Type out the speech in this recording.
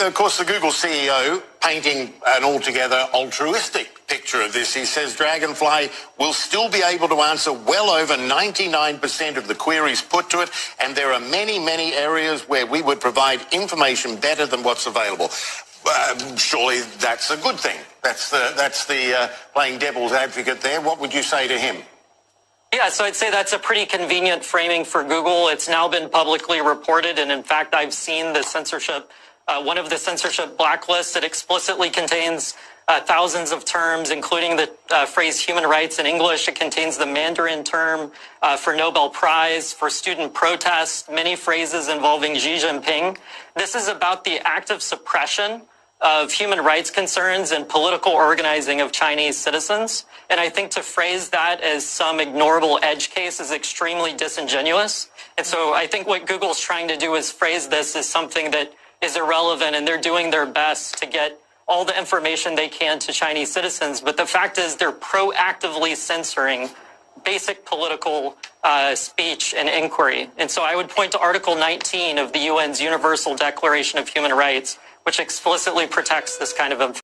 Of course, the Google CEO painting an altogether altruistic picture of this. He says Dragonfly will still be able to answer well over 99% of the queries put to it, and there are many, many areas where we would provide information better than what's available. Uh, surely that's a good thing. That's the that's the uh, playing devil's advocate there. What would you say to him? Yeah, so I'd say that's a pretty convenient framing for Google. It's now been publicly reported, and in fact, I've seen the censorship uh, one of the censorship blacklists. It explicitly contains uh, thousands of terms, including the uh, phrase human rights in English. It contains the Mandarin term uh, for Nobel Prize, for student protest, many phrases involving Xi Jinping. This is about the active suppression of human rights concerns and political organizing of Chinese citizens. And I think to phrase that as some ignorable edge case is extremely disingenuous. And so I think what Google's trying to do is phrase this as something that is irrelevant and they're doing their best to get all the information they can to Chinese citizens. But the fact is they're proactively censoring basic political uh, speech and inquiry. And so I would point to Article 19 of the UN's Universal Declaration of Human Rights, which explicitly protects this kind of information.